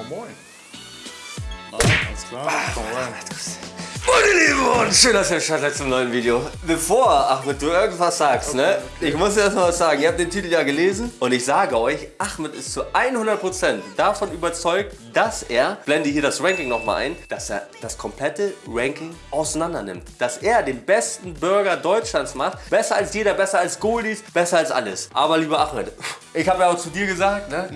Moin Moin. Na, alles klar, komm rein. Meine Lieben und schön, dass ihr seid zum neuen Video. Bevor, Ahmed, du irgendwas sagst, ne? Ich muss dir erst mal was sagen. Ihr habt den Titel ja gelesen und ich sage euch, Ahmed ist zu 100% davon überzeugt, dass er, blende hier das Ranking nochmal ein, dass er das komplette Ranking auseinander nimmt. Dass er den besten Burger Deutschlands macht. Besser als jeder, besser als Goldies, besser als alles. Aber lieber Ahmed, ich habe ja auch zu dir gesagt, ne?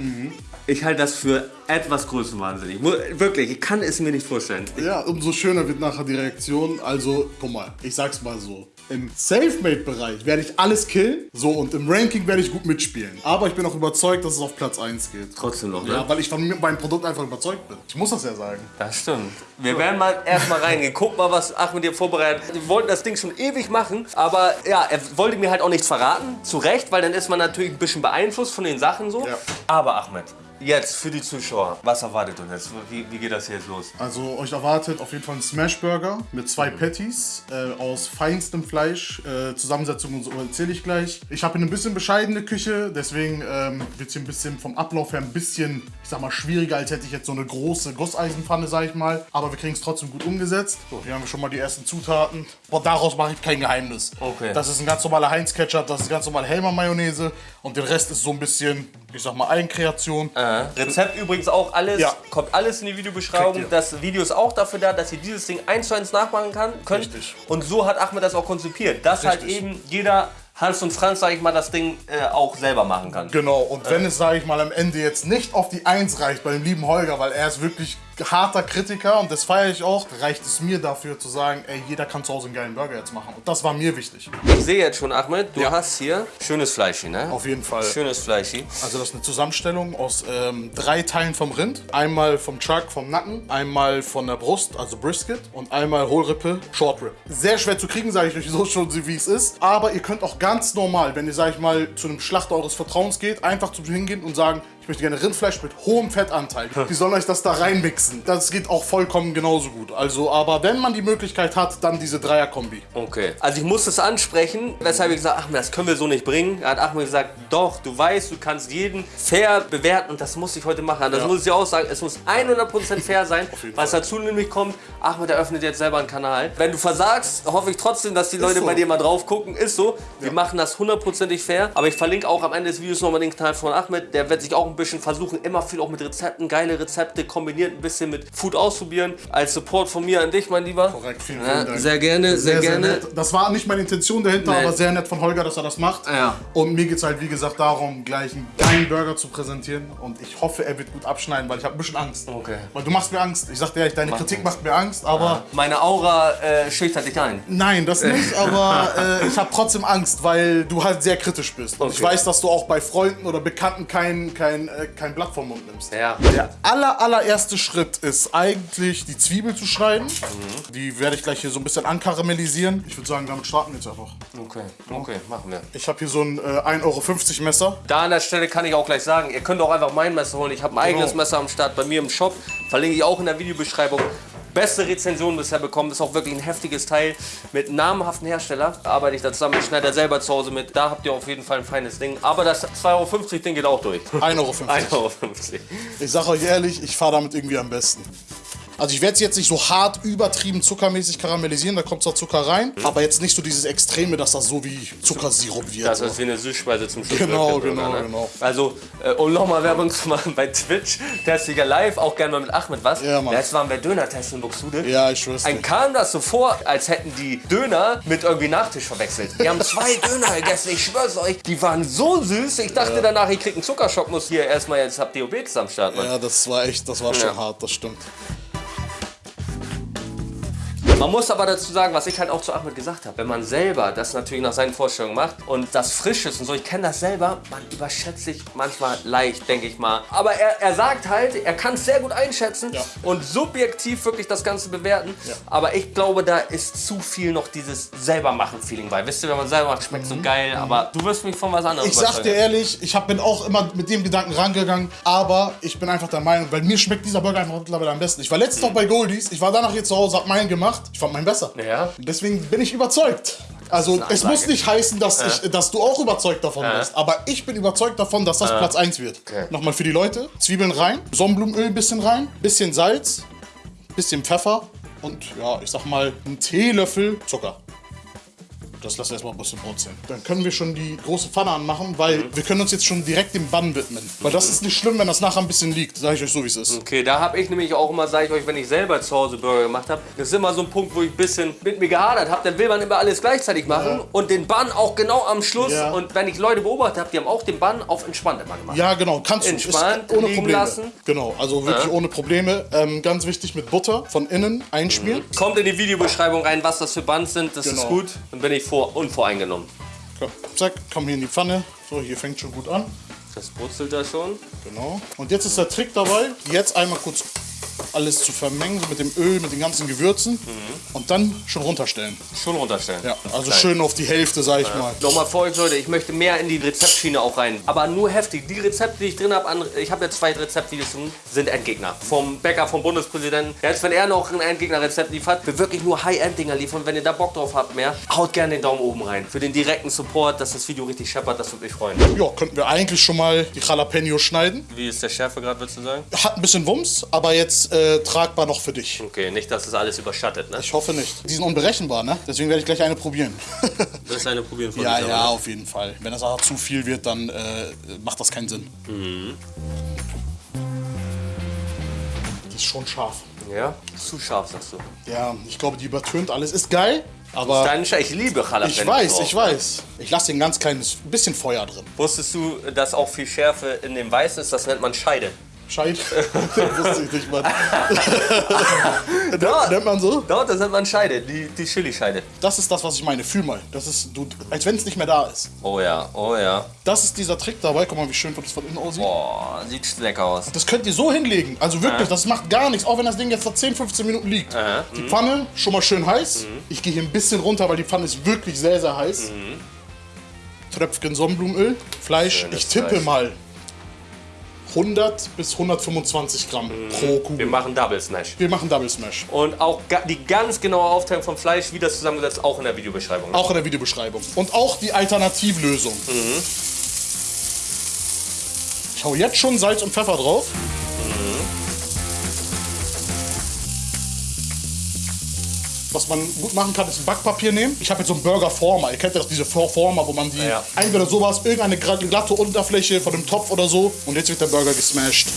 Ich halte das für etwas größenwahnsinnig. Wirklich, ich kann es mir nicht vorstellen. Ja, umso schöner wird nachher die Reaktion. Also, guck mal, ich sag's mal so. Im Selfmade-Bereich werde ich alles killen. So, und im Ranking werde ich gut mitspielen. Aber ich bin auch überzeugt, dass es auf Platz 1 geht. Trotzdem noch, ne? Ja, weil ich von meinem Produkt einfach überzeugt bin. Ich muss das ja sagen. Das stimmt. Wir werden mal erstmal reingehen. Guck mal, was Achmed dir vorbereitet. hat. Wir wollten das Ding schon ewig machen, aber ja, er wollte mir halt auch nichts verraten. Zu Recht, weil dann ist man natürlich ein bisschen beeinflusst von den Sachen so. Ja. Aber Ahmed, jetzt für die Zuschauer, was erwartet uns jetzt? Wie, wie geht das hier jetzt los? Also euch erwartet auf jeden Fall ein Smashburger mit zwei Patties äh, aus feinstem Fleisch. Äh, Zusammensetzung und so erzähle ich gleich. Ich habe eine bisschen bescheidene Küche, deswegen ähm, wird es hier ein bisschen vom Ablauf her ein bisschen, ich sag mal, schwieriger, als hätte ich jetzt so eine große Gusseisenpfanne, sag ich mal. Aber wir kriegen es trotzdem gut umgesetzt. So, hier haben wir schon mal die ersten Zutaten. Aber daraus mache ich kein Geheimnis. Okay. Das ist ein ganz normaler Heinz-Ketchup, das ist ganz normale Helmer-Mayonnaise und der Rest ist so ein bisschen, ich sag mal, Eigenkreation. Rezept übrigens auch alles, Ja. kommt alles in die Videobeschreibung. Das Video ist auch dafür da, dass ihr dieses Ding eins zu eins nachmachen kann, könnt. Richtig. Und so hat Ahmed das auch konzipiert, dass halt Richtig. eben jeder Hans und Franz, sag ich mal, das Ding äh, auch selber machen kann. Genau, und wenn es, sage ich mal, am Ende jetzt nicht auf die Eins reicht bei dem lieben Holger, weil er ist wirklich harter Kritiker und das feiere ich auch, reicht es mir dafür zu sagen, ey, jeder kann zu Hause einen geilen Burger jetzt machen. Und das war mir wichtig. Ich sehe jetzt schon, Ahmed, du Ja. hast hier schönes Fleisch, ne? Auf jeden Fall. Schönes Fleisch. Also das ist eine Zusammenstellung aus ähm, drei Teilen vom Rind. Einmal vom Chuck, vom Nacken, einmal von der Brust, also Brisket und einmal Hohlrippe, Short Rib. Sehr schwer zu kriegen, sage ich euch so schon, wie es ist. Aber ihr könnt auch ganz normal, wenn ihr, sag ich mal, zu einem Schlachter eures Vertrauens geht, einfach zu hingehen und sagen, ich möchte gerne Rindfleisch mit hohem Fettanteil. Die sollen euch das da reinmixen. Das geht auch vollkommen genauso gut. Also, aber wenn man die Möglichkeit hat, dann diese Dreier-Kombi. Okay. Also ich muss das ansprechen, weshalb ich gesagt Ahmed, das können wir so nicht bringen. Da hat Ahmed gesagt, doch, du weißt, du kannst jeden fair bewerten und das muss ich heute machen. Das Ja. muss ich auch sagen, es muss 100% fair sein. Was Fall. dazu nämlich kommt, Ahmed eröffnet jetzt selber einen Kanal. Wenn du versagst, hoffe ich trotzdem, dass die Leute so. bei dir mal drauf gucken. Ist so. Wir machen das hundertprozentig fair. Aber ich verlinke auch am Ende des Videos nochmal den Kanal von Ahmed. Der wird sich auch ein bisschen versuchen, immer viel auch mit Rezepten, geile Rezepte kombiniert, ein bisschen mit Food ausprobieren. Als Support von mir an dich, mein Lieber. Korrekt, vielen, Ja, vielen Dank. sehr gerne, sehr, gerne. nett. Das war nicht meine Intention dahinter, Nee. aber sehr nett von Holger, dass er das macht. Ja. Und mir geht es halt, wie gesagt, darum, gleich einen geilen Burger zu präsentieren. Und ich hoffe, er wird gut abschneiden, weil ich habe ein bisschen Angst. Okay. Weil du machst mir Angst. Ich sag dir ehrlich, deine Kritik macht mir Angst, aber Meine Aura äh, schüchtert dich ein. nein, das nicht. Aber äh, ich habe trotzdem Angst, weil du halt sehr kritisch bist. Und ich Okay. weiß, dass du auch bei Freunden oder Bekannten kein, kein, äh, kein Blatt vom Mund nimmst. Ja. Der aller, allererste Schritt ist eigentlich die Zwiebel zu schneiden. Die werde ich gleich hier so ein bisschen ankaramellisieren. Ich würde sagen, damit starten wir jetzt einfach. Okay, okay, machen wir. Ich habe hier so ein äh, 1,50 Euro Messer. Da an der Stelle kann ich auch gleich sagen, ihr könnt auch einfach mein Messer holen. Ich habe ein eigenes Genau. Messer am Start bei mir im Shop. Verlinke ich auch in der Videobeschreibung. Beste Rezension bisher bekommen. Ist auch wirklich ein heftiges Teil. Mit namhaften Hersteller arbeite ich da zusammen. Ich schneide da selber zu Hause mit. Da habt ihr auf jeden Fall ein feines Ding. Aber das 2,50 Euro Ding geht auch durch. 1,50 Euro. 1,50 Euro. Ich sage euch ehrlich, ich fahre damit irgendwie am besten. Also ich werde es jetzt nicht so hart übertrieben zuckermäßig karamellisieren, da kommt zwar Zucker rein, aber jetzt nicht so dieses Extreme, dass das so wie Zuckersirup wird. Das ist wie eine Süßspeise zum Schluss. Genau, genau, ne? genau. Also, äh, um nochmal Werbung zu machen bei Twitch, Testiger Live, auch gerne mal mit Ahmed was. Ja, Mann. Jetzt waren wir Döner testen in Buxtehude. ja, ich schwör's Ein dir. kam das so vor, als hätten die Döner mit irgendwie Nachtisch verwechselt. Wir haben zwei Döner gegessen, ich schwör's euch. Die waren so süß. Ich dachte danach, ich krieg einen Zuckerschock, muss hier erstmal jetzt habt ihr OBX am Start, Mann. Ja, das war echt, das war schon Ja. hart, das stimmt. Man muss aber dazu sagen, was ich halt auch zu Ahmed gesagt habe, wenn man selber das natürlich nach seinen Vorstellungen macht und das frisch ist und so, ich kenne das selber, man überschätzt sich manchmal leicht, denke ich mal. Aber er, er sagt halt, er kann es sehr gut einschätzen Ja. und subjektiv wirklich das Ganze bewerten. Ja. Aber ich glaube, da ist zu viel noch dieses selber machen Feeling bei. Wisst ihr, wenn man selber macht, schmeckt so geil, aber du wirst mich von was anderem Mhm. Ich sag dir ehrlich, ich hab, bin auch immer mit dem Gedanken rangegangen, aber ich bin einfach der Meinung, weil mir schmeckt dieser Burger einfach mittlerweile am besten. Ich war letztens noch bei Goldies, ich war danach hier zu Hause, hab meinen gemacht, ich fand meinen besser. Ja. Deswegen bin ich überzeugt. Also es muss nicht heißen, dass, ich, dass du auch überzeugt davon bist. Aber ich bin überzeugt davon, dass das Platz 1 wird. Okay. Nochmal für die Leute. Zwiebeln rein, Sonnenblumenöl ein bisschen rein, bisschen Salz, bisschen Pfeffer und ja, ich sag mal, einen Teelöffel Zucker. Das lass erstmal ein bisschen brutzeln. Dann können wir schon die große Pfanne anmachen, weil Mhm. wir können uns jetzt schon direkt dem Bann widmen. Weil das ist nicht schlimm, wenn das nachher ein bisschen liegt. Sag ich euch so, wie es ist. Okay, da habe ich nämlich auch immer, sage ich euch, wenn ich selber zu Hause Burger gemacht habe, das ist immer so ein Punkt, wo ich ein bisschen mit mir gehadert habe. Dann will man immer alles gleichzeitig machen und den Bann auch genau am Schluss. Ja. Und wenn ich Leute beobachtet habe, die haben auch den Bann auf entspannt immer gemacht. Ja, genau. Kannst du. Entspannt ist ohne Probleme. lassen. Genau, also wirklich Ja. ohne Probleme. Ähm, ganz wichtig mit Butter von innen einschmieren. Kommt in die Videobeschreibung rein, was das für Bands sind. Das ist Genau. gut. Dann bin ich vor, unvoreingenommen. Komm, zack, komm hier in die Pfanne. So, hier fängt schon gut an. Das brutzelt da schon. Genau. Und jetzt ist der Trick dabei, jetzt einmal kurz alles zu vermengen, so mit dem Öl, mit den ganzen Gewürzen. Und dann schon runterstellen. Schon runterstellen. Ja, also Klein. schön auf die Hälfte, sag ich mal. Nochmal für euch Leute, ich möchte mehr in die Rezeptschiene auch rein. Aber nur heftig. Die Rezepte, die ich drin habe, ich habe jetzt zwei Rezeptvideos, sind Endgegner. Vom Bäcker, vom Bundespräsidenten. Jetzt, wenn er noch ein Endgegner-Rezept liefert, wir wirklich nur High-End-Dinger liefern. Wenn ihr da Bock drauf habt mehr, haut gerne den Daumen oben rein. Für den direkten Support, dass das Video richtig scheppert, das würde mich freuen. Ja, könnten wir eigentlich schon mal die Jalapenos schneiden. Wie ist der Schärfe gerade, würdest du sagen? Hat ein bisschen Wumms, aber jetzt äh, tragbar noch für dich. Okay, nicht, dass es alles überschattet, ne? Ich hoffe nicht. Die sind unberechenbar, ne? Deswegen werde ich gleich eine probieren. Das ist eine Probieren von ja, dieser, ja, oder? auf jeden Fall. Wenn das aber zu viel wird, dann äh, macht das keinen Sinn. Die ist schon scharf. Ja? Zu scharf, sagst du. Ja, ich glaube, die übertönt alles. Ist geil, aber ich liebe Jalapenos. ich weiß, ich weiß. Ich lasse ein ganz kleines bisschen Feuer drin. Wusstest du, dass auch viel Schärfe in dem Weiß ist? Das nennt man Scheide. Scheit. Wusste ich nicht, Mann. Nennt man so? Dort, das nennt man Scheide, die, die Chili-Scheide. Das ist das, was ich meine. Fühl mal. Das ist, du, als wenn es nicht mehr da ist. Oh ja, oh ja. Das ist dieser Trick dabei. Guck mal, wie schön das von innen aussieht. Boah, sieht lecker aus. Das könnt ihr so hinlegen. Also wirklich, das macht gar nichts. Auch wenn das Ding jetzt vor 10, 15 Minuten liegt. Aha. Die Pfanne schon mal schön heiß. Ich gehe hier ein bisschen runter, weil die Pfanne ist wirklich sehr, sehr heiß. Tröpfchen Sonnenblumenöl. Fleisch, Schönes ich tippe Fleisch. mal 100 bis 125 Gramm pro Wir Kugel. machen Double Smash. Wir machen Double Smash. Und auch die ganz genaue Aufteilung vom Fleisch, wie das zusammengesetzt, auch in der Videobeschreibung. Auch in der Videobeschreibung. Und auch die Alternativlösung. Ich hau jetzt schon Salz und Pfeffer drauf. Was man gut machen kann, ist Backpapier nehmen. Ich habe jetzt so einen Burger Former. Ihr kennt ja doch diese For- Former, wo man die Ja. entweder sowas, irgendeine glatte Unterfläche von einem Topf oder so. Und jetzt wird der Burger gesmashed.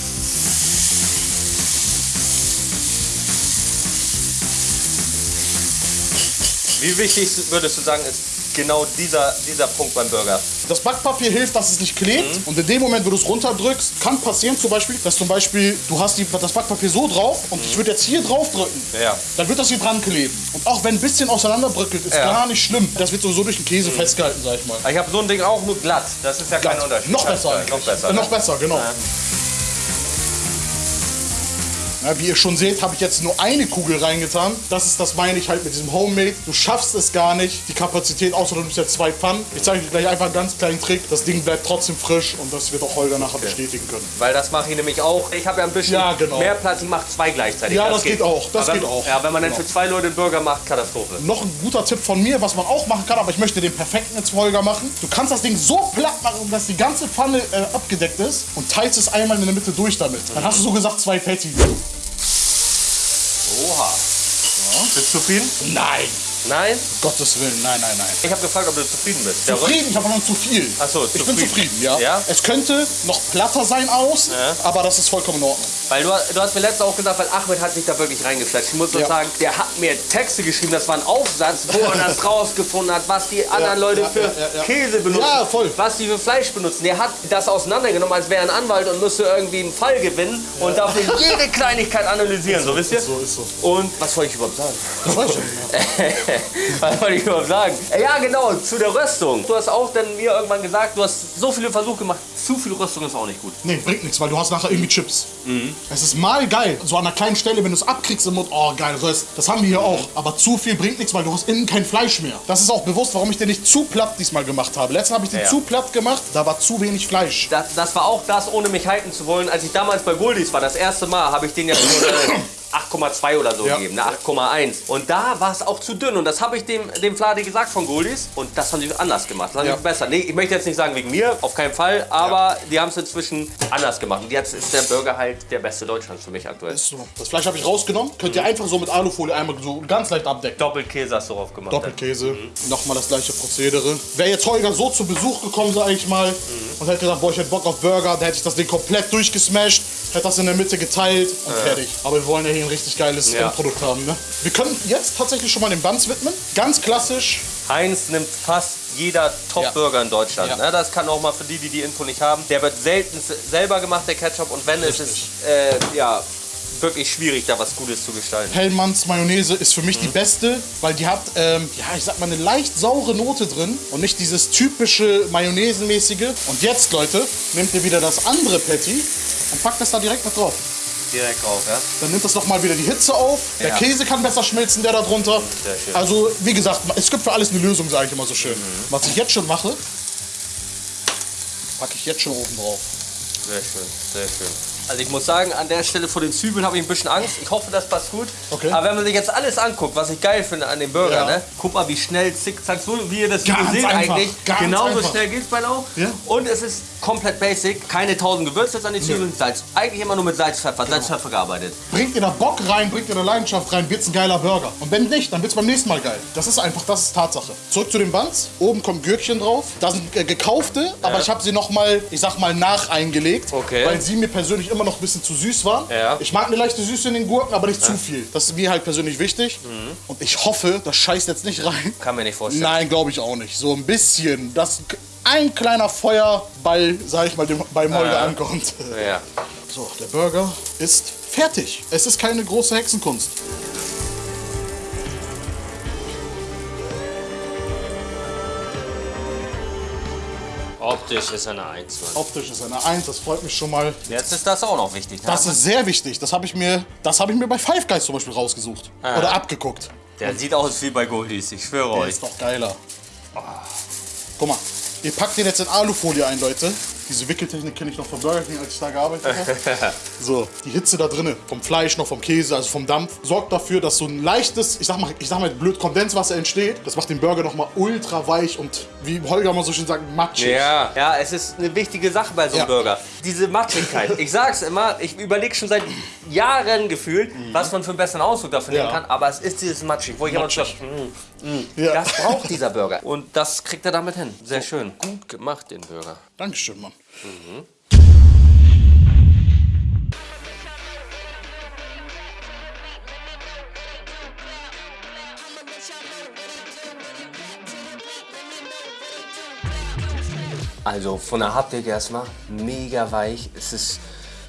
Wie wichtig würdest du sagen, ist genau dieser, dieser Punkt beim Burger? Das Backpapier hilft, dass es nicht klebt. Mhm. Und in dem Moment, wo du es runterdrückst, kann passieren zum Beispiel, dass zum Beispiel du hast die, das Backpapier so drauf und ich würde jetzt hier drauf drücken. Mhm. Ja. Dann wird das hier dran kleben. Und auch wenn ein bisschen auseinanderbröckelt, ist Ja. Mhm. gar nicht schlimm. Das wird sowieso durch den Käse festgehalten, sag ich mal. Ich habe so ein Ding auch nur glatt. Das ist ja kein Unterschied. Noch besser. Noch besser. Äh, ne? noch besser, genau. Ja, wie ihr schon seht, habe ich jetzt nur eine Kugel reingetan. Das ist das meine ich halt mit diesem Homemade. Du schaffst es gar nicht, die Kapazität, außer du nimmst jetzt zwei Pfannen. Ich zeige dir gleich einfach einen ganz kleinen Trick. Das Ding bleibt trotzdem frisch und das wird auch Holger nachher bestätigen können. Weil das mache ich nämlich auch. Ich habe ja ein bisschen Ja, genau. mehr Platz, ich mache zwei gleichzeitig. Ja, das geht auch, das Aber geht auch. Ja, wenn man dann Genau. für zwei Leute einen Burger macht, Katastrophe. Noch ein guter Tipp von mir, was man auch machen kann, aber ich möchte den perfekten jetzt Holger machen. Du kannst das Ding so platt machen, dass die ganze Pfanne äh, abgedeckt ist und teilst es einmal in der Mitte durch damit. Dann hast du so gesagt zwei Patty. Oha. Bist du zufrieden? Nein! Nein? Gottes Willen, nein, nein, nein. Ich habe gefragt, ob du zufrieden bist. Zufrieden, ich habe noch zu viel. Ach so, ich bin zufrieden. ja. Ja? Es könnte noch platter sein aus, Ja. aber das ist vollkommen in Ordnung. Weil du, du hast mir letztes auch gesagt, weil Ahmed hat sich da wirklich reingeflasht. Ich muss nur Ja. sagen, der hat mir Texte geschrieben, das war ein Aufsatz, wo er das rausgefunden hat, was die anderen Leute für. Käse benutzen, Ja, voll. was die für Fleisch benutzen. Der hat das auseinandergenommen, als wäre er ein Anwalt und müsste irgendwie einen Fall gewinnen und dafür jede Kleinigkeit analysieren, so wisst ihr? So ist so. Und was wollte ich überhaupt sagen? Das weiß ich nicht. Was wollte ich überhaupt sagen? Äh, Ja, genau, zu der Röstung. Du hast auch dann mir irgendwann gesagt, du hast so viele Versuche gemacht. Zu viel Röstung ist auch nicht gut. Nee, bringt nichts, weil du hast nachher irgendwie Chips. Es ist mal geil, so an einer kleinen Stelle, wenn du es abkriegst im Mund, oh geil, ist, das haben wir hier auch. Aber zu viel bringt nichts, weil du hast innen kein Fleisch mehr. Das ist auch bewusst, warum ich den nicht zu platt diesmal gemacht habe. Letztes Mal habe ich den Ja. zu platt gemacht, da war zu wenig Fleisch. Das, das war auch das, ohne mich halten zu wollen. Als ich damals bei Goldies war, das erste Mal, habe ich den ja äh, 8,2 oder so Ja. gegeben, ne? 8,1. Und da war es auch zu dünn. Und das habe ich dem, dem Fladi gesagt von Goldies. Und das haben sie anders gemacht. Das haben Ja. sie besser. Nee, ich möchte jetzt nicht sagen wegen mir, auf keinen Fall. Aber die haben es inzwischen anders gemacht. Und jetzt ist der Burger halt der beste Deutschlands für mich aktuell. Ist so. Das Fleisch habe ich rausgenommen. Könnt ihr einfach so mit Alufolie einmal so ganz leicht abdecken. Doppelkäse hast du drauf gemacht. Doppelkäse. Nochmal das gleiche Prozedere. Wäre jetzt Holger so zu Besuch gekommen, sag ich mal, und hätte gesagt, boah, ich hätte Bock auf Burger, dann hätte ich das Ding komplett durchgesmashed, hätte das in der Mitte geteilt und fertig. Aber wir wollen ja hier ein richtig geiles Ja. Endprodukt haben. Ne? Wir können jetzt tatsächlich schon mal den Buns widmen. Ganz klassisch. Heinz nimmt fast jeder Top-Burger in Deutschland. Ja. Ne? Das kann auch mal für die, die die Info nicht haben. Der wird selten selber gemacht, der Ketchup. Und wenn, ist es äh, ja, wirklich schwierig, da was Gutes zu gestalten. Hellmanns Mayonnaise ist für mich die beste, weil die hat, ähm, ja, ich sag mal, eine leicht saure Note drin und nicht dieses typische Mayonnaisenmäßige. Und jetzt, Leute, nehmt ihr wieder das andere Patty und packt das da direkt mit drauf. Direkt auf, ja? Dann nimmt das nochmal wieder die Hitze auf. Der Ja. Käse kann besser schmelzen, der da drunter. Sehr schön. Also, wie gesagt, es gibt für alles eine Lösung, sage ich immer so schön. Was ich jetzt schon mache, packe ich jetzt schon oben drauf. Sehr schön, sehr schön. Also ich muss sagen, an der Stelle vor den Zwiebeln habe ich ein bisschen Angst. Ich hoffe, das passt gut. Okay. Aber wenn man sich jetzt alles anguckt, was ich geil finde an dem Burger, Ja. ne? guck mal, wie schnell zickzack, so wie ihr das Video seht einfach, eigentlich. ganz Genauso einfach. schnell geht's bei Lauch. Ja. Und es ist komplett basic. Keine tausend Gewürze jetzt an die Zwiebeln, Salz. Eigentlich immer nur mit Salz, Pfeffer, Genau. Salz, Pfeffer gearbeitet. Bringt ihr da Bock rein, bringt ihr da Leidenschaft rein, wird's ein geiler Burger. Und wenn nicht, dann wird's beim nächsten Mal geil. Das ist einfach, das ist Tatsache. Zurück zu den Buns. Oben kommen Gürkchen drauf. Das sind äh, gekaufte, aber ich habe sie noch mal, ich sag mal, nacheingelegt. Okay. Weil sie mir persönlich immer noch ein bisschen zu süß waren. Ja. Ich mag eine leichte Süße in den Gurken, aber nicht zu viel. Das ist mir halt persönlich wichtig. Und ich hoffe, das scheißt jetzt nicht rein. Kann mir nicht vorstellen. Nein, glaube ich auch nicht. So ein bisschen, dass ein kleiner Feuerball, sag ich mal, dem, beim Holger Ja. ankommt. Ja. So, der Burger ist fertig. Es ist keine große Hexenkunst. Optisch ist eine 1, Mann. Optisch ist eine 1, das freut mich schon mal. Jetzt ist das auch noch wichtig. Ne? Das ist sehr wichtig. Das habe ich, mir- das hab ich mir bei Five Guys zum Beispiel rausgesucht. Oder abgeguckt. Der sieht aus wie bei Goldies, ich schwöre Der euch. ist doch geiler. Guck mal, ihr packt den jetzt in Alufolie ein, Leute. Diese Wickeltechnik kenne ich noch vom Burger King, als ich da gearbeitet habe. So, die Hitze da drinnen, vom Fleisch noch, vom Käse, also vom Dampf, sorgt dafür, dass so ein leichtes, ich sag mal, ich sag mal blöd, Kondenswasser entsteht. Das macht den Burger noch mal ultra weich und, wie Holger mal so schön sagt, matschig. Ja, ja, es ist eine wichtige Sache bei so einem Ja. Burger. Diese Matschigkeit. Ich sag's immer, ich überlege schon seit Jahren gefühlt, was man für einen besseren Ausdruck dafür nehmen Ja. kann, aber es ist dieses Matschig, wo ich immer so, Matschig. mm, Ja. das braucht dieser Burger. Und das kriegt er damit hin. Sehr schön. Gut gemacht, den Burger. Dankeschön, Mann. Also von der Haptik erstmal mega weich. Es ist,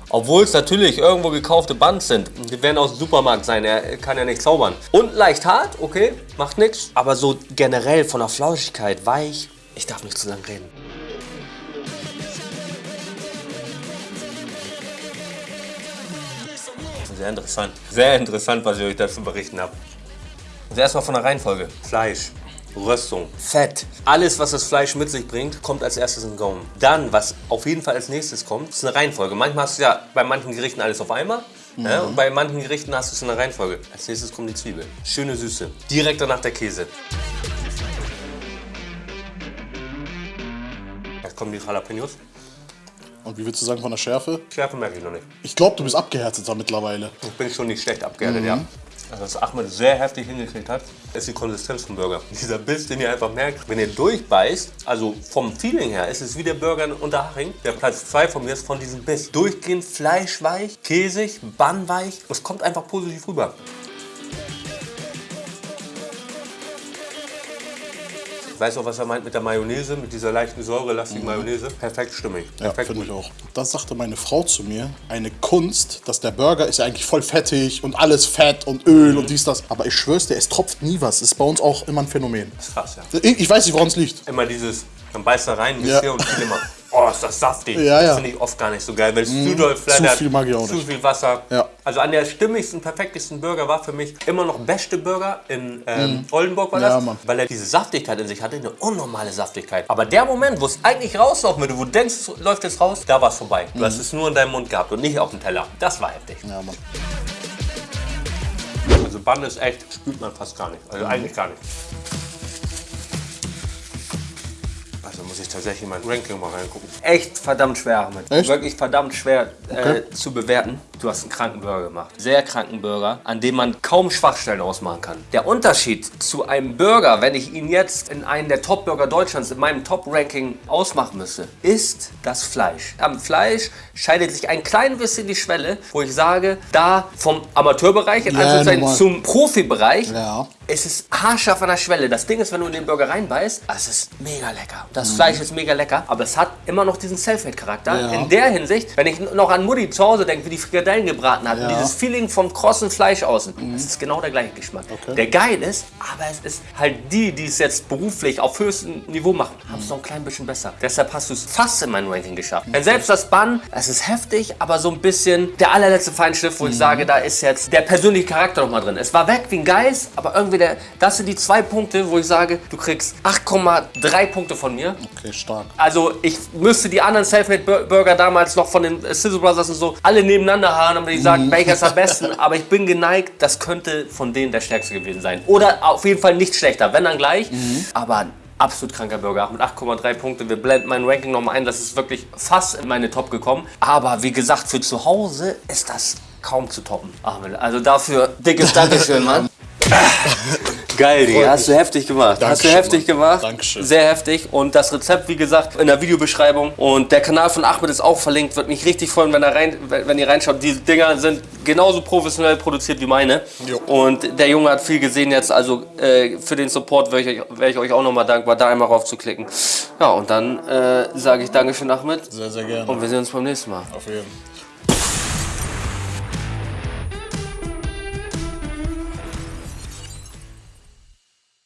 obwohl es natürlich irgendwo gekaufte Buns sind, die werden aus dem Supermarkt sein, er kann ja nicht zaubern. Und leicht hart, okay, macht nichts. Aber so generell von der Flauschigkeit weich, ich darf nicht zu lang reden. Sehr interessant. Sehr interessant, was ich euch dazu berichten habe. Also erstmal von der Reihenfolge. Fleisch, Röstung, Fett. Alles, was das Fleisch mit sich bringt, kommt als erstes in den Gaumen. Dann, was auf jeden Fall als nächstes kommt, ist eine Reihenfolge. Manchmal hast du ja bei manchen Gerichten alles auf einmal. Ja, und bei manchen Gerichten hast du es in der Reihenfolge. Als nächstes kommt die Zwiebel. Schöne Süße. Direkt danach der Käse. Jetzt kommen die Jalapenos. Und wie würdest du sagen von der Schärfe? Schärfe merke ich noch nicht. Ich glaube, du bist abgehärteter mittlerweile. Ich bin schon nicht schlecht abgehärtet, ja. Also was Ahmed sehr heftig hingekriegt hat, ist die Konsistenz vom Burger. Dieser Biss, den ihr einfach merkt, wenn ihr durchbeißt, also vom Feeling her, ist es wie der Burger in Unterhaching. Der Platz 2 von mir ist von diesem Biss. Durchgehend fleischweich, käsig, bannweich. Es kommt einfach positiv rüber. Ich weiß auch, was er meint mit der Mayonnaise, mit dieser leichten säurelastigen Mayonnaise. Perfekt stimmig. Ja, Perfekt finde ich auch. Das sagte meine Frau zu mir. Eine Kunst, dass der Burger ist ja eigentlich voll fettig und alles Fett und Öl und dies, das. Aber ich schwör's dir, es tropft nie was. Ist bei uns auch immer ein Phänomen. Krass, ja. Ich, ich weiß nicht, woran es liegt. Immer dieses, man beißt da rein, ein Ja. und viel immer, oh, ist das saftig. Ja, ja. Mhm. Das finde ich oft gar nicht so geil, weil es zu doll flattert. viel mag ich auch Zu nicht. viel Wasser. Ja. Also an der stimmigsten, perfektesten Burger war für mich immer noch beste Burger in ähm, Oldenburg war Mhm. Ja, das, Mann. weil er diese Saftigkeit in sich hatte, eine unnormale Saftigkeit. Aber der Moment, wo es eigentlich rauslaufen würde, wo du denkst, es läuft jetzt raus, da war es vorbei. Du hast es nur in deinem Mund gehabt und nicht auf dem Teller. Das war heftig. Mhm. Ja, Mann. Also Bann ist echt, spürt man fast gar nicht. Also eigentlich gar nicht. Also muss ich tatsächlich in mein Ranking mal reingucken. Echt verdammt schwer, Ahmed. Echt? Wirklich verdammt schwer Okay. äh, zu bewerten. Du hast einen kranken Burger gemacht. Sehr kranken Burger, an dem man kaum Schwachstellen ausmachen kann. Der Unterschied zu einem Burger, wenn ich ihn jetzt in einen der Top-Burger Deutschlands in meinem Top-Ranking ausmachen müsste, ist das Fleisch. Am Fleisch scheidet sich ein klein bisschen die Schwelle, wo ich sage, da vom Amateurbereich in Ja, Anführungszeichen normal. zum Profibereich Ja. es ist haarscharf an der Schwelle. Das Ding ist, wenn du in den Burger reinbeißt, es ist mega lecker. Das Fleisch ist mega lecker, aber es hat immer noch diesen Selfmade-Charakter. Mhm. Ja. In der Hinsicht, wenn ich noch an Mutti zu Hause denke, wie die Frikadellen gebraten hat, Ja. Mhm. dieses Feeling vom krossen Fleisch außen, das ist genau der gleiche Geschmack. Okay. Der geil ist, aber es ist halt die, die es jetzt beruflich auf höchstem Niveau machen, haben es noch ein klein bisschen besser. Deshalb hast du es fast in mein Ranking geschafft. Denn selbst das Bun, es ist heftig, aber so ein bisschen der allerletzte Feinschliff, wo Mhm. ich sage, da ist jetzt der persönliche Charakter noch mal drin. Es war weg wie ein Geist, aber irgendwie der, das sind die zwei Punkte, wo ich sage, du kriegst 8,3 Punkte von mir. Okay, stark. Also ich müsste die anderen Selfmade-Burger damals noch von den äh, Sizzle Brothers und so alle nebeneinander haben, damit ich sage, welcher ist am besten. Aber ich bin geneigt, das könnte von denen der stärkste gewesen sein. Oder auf jeden Fall nicht schlechter, wenn dann gleich. Aber ein absolut kranker Burger mit 8,3 Punkte. Wir blenden mein Ranking nochmal ein. Das ist wirklich fast in meine Top gekommen. Aber wie gesagt, für zu Hause ist das kaum zu toppen. Also dafür dickes Dankeschön, Mann. Geil, die hast du heftig gemacht. hast du Dankeschön, heftig Mann. gemacht. Dankeschön. Sehr heftig. Und das Rezept, wie gesagt, in der Videobeschreibung. Und der Kanal von Ahmed ist auch verlinkt. Würde mich richtig freuen, wenn, er rein, wenn ihr reinschaut. Die Dinger sind genauso professionell produziert wie meine. Jo. Und der Junge hat viel gesehen jetzt. Also äh, für den Support wäre ich, euch- wär ich euch auch nochmal dankbar, da einmal rauf zu klicken. Ja, und dann äh, sage ich Dankeschön, Ahmed. Sehr, sehr gerne. Und wir sehen uns beim nächsten Mal. Auf jeden Fall.